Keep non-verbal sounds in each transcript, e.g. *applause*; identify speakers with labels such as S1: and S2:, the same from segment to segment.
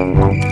S1: Thank.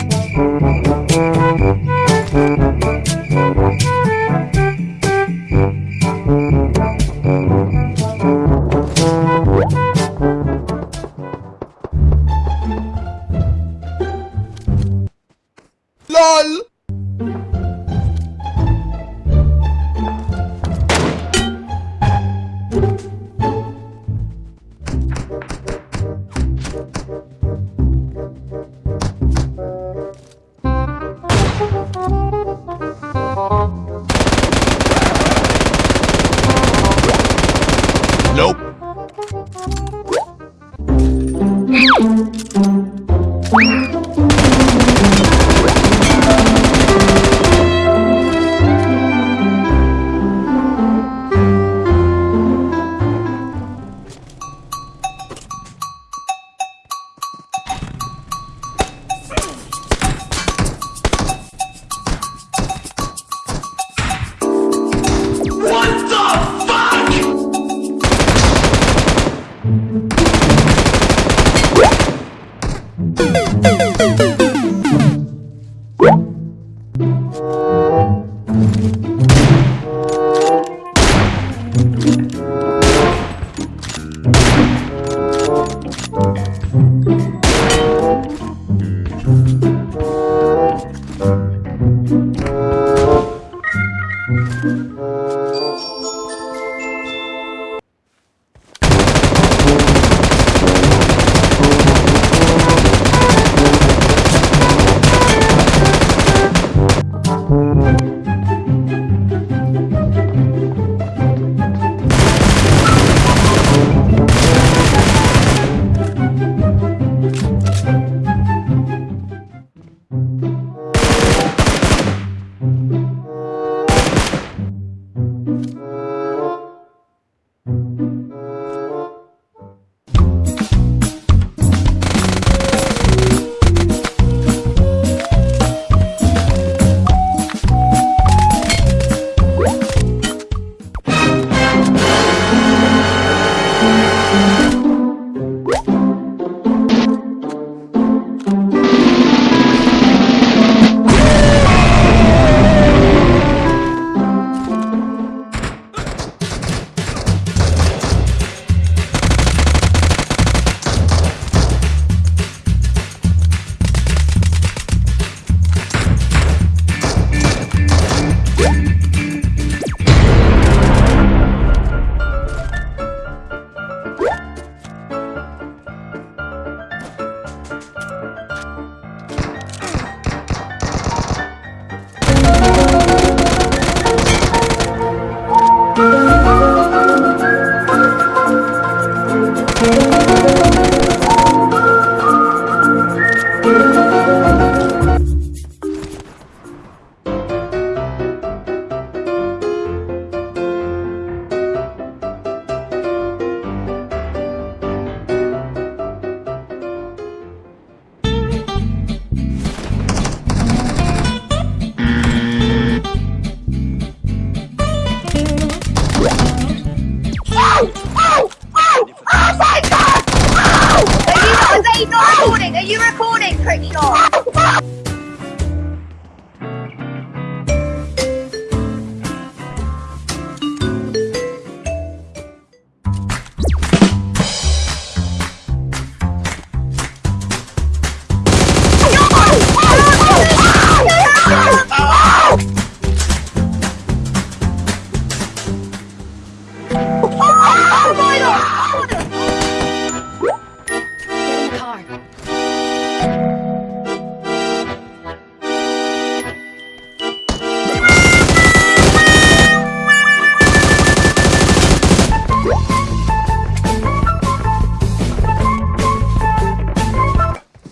S1: Música
S2: Are you not recording? Are you recording, Crickshaw?
S3: Get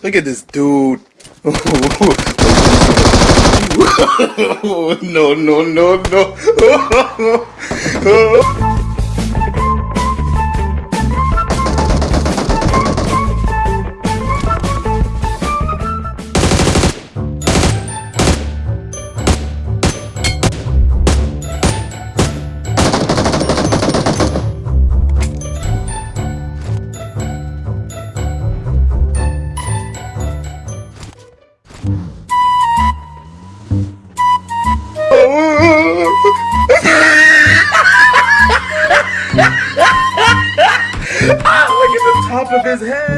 S1: Look at this dude. *laughs* no, no, no, no. *laughs* ah, look at the top of his head.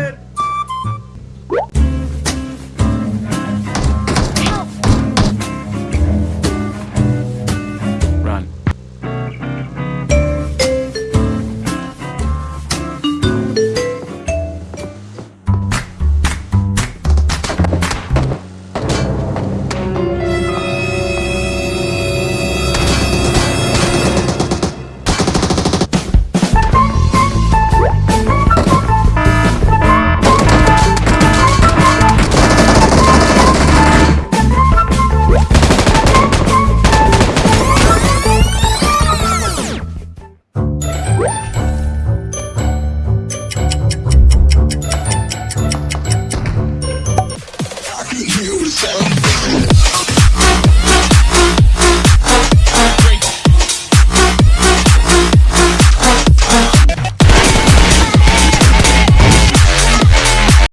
S1: Tell